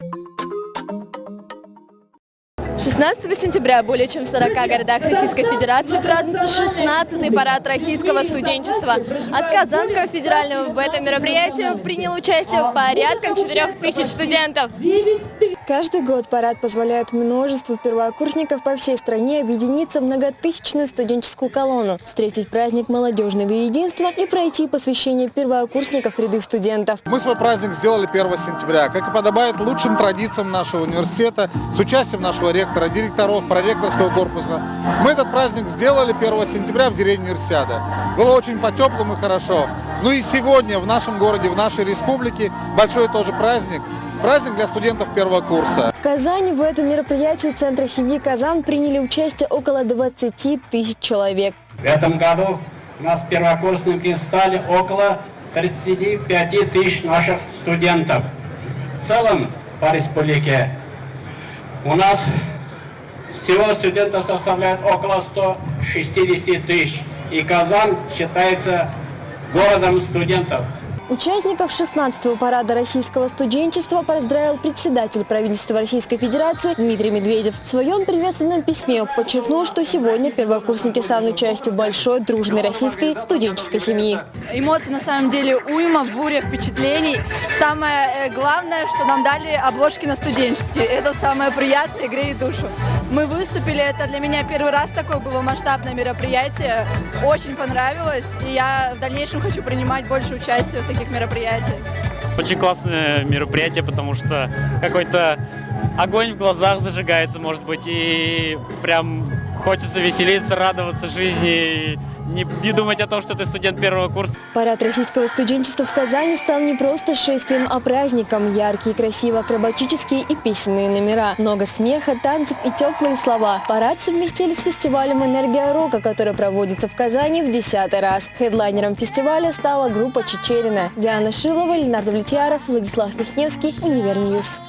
you 16 сентября более чем в 40 городах Российской Федерации празднуется 16-й парад российского студенчества. От Казанского федерального в этом мероприятии приняло участие порядком 4 тысяч студентов. Каждый год парад позволяет множеству первокурсников по всей стране объединиться в многотысячную студенческую колонну, встретить праздник молодежного единства и пройти посвящение первокурсников в ряды студентов. Мы свой праздник сделали 1 сентября, как и подобает лучшим традициям нашего университета, с участием нашего ректора, директоров, проректорского корпуса. Мы этот праздник сделали 1 сентября в деревне Универсиада. Было очень по-теплому и хорошо. Ну и сегодня в нашем городе, в нашей республике большой тоже праздник. Праздник для студентов первого курса. В Казани в этом мероприятии Центра семьи «Казан» приняли участие около 20 тысяч человек. В этом году у нас первокурсники стали около 35 тысяч наших студентов. В целом по республике у нас всего студентов составляет около 160 тысяч. И Казань считается городом студентов. Участников 16-го парада российского студенчества поздравил председатель правительства Российской Федерации Дмитрий Медведев. В своем приветственном письме подчеркнул, что сегодня первокурсники станут частью большой дружной российской студенческой семьи. Эмоции на самом деле уйма, буря впечатлений. Самое э, главное, что нам дали обложки на студенческие. Это самое приятное и греет душу. Мы выступили, это для меня первый раз такое было масштабное мероприятие. Очень понравилось, и я в дальнейшем хочу принимать больше участия в таких мероприятиях. Очень классное мероприятие, потому что какой-то огонь в глазах зажигается, может быть, и прям хочется веселиться, радоваться жизни, не, не думать о том, что ты студент первого курса. Парад российского студенчества в Казани стал не просто шествием, а праздником. Яркие, красивые акробатические и песенные номера. Много смеха, танцев и теплые слова. Парад совместили с фестивалем «Энергия рока», который проводится в Казани в десятый раз. Хедлайнером фестиваля стала группа «Чичерина». Диана Шилова, Ленардо Влетьяров, Владислав Михневский, Univer News.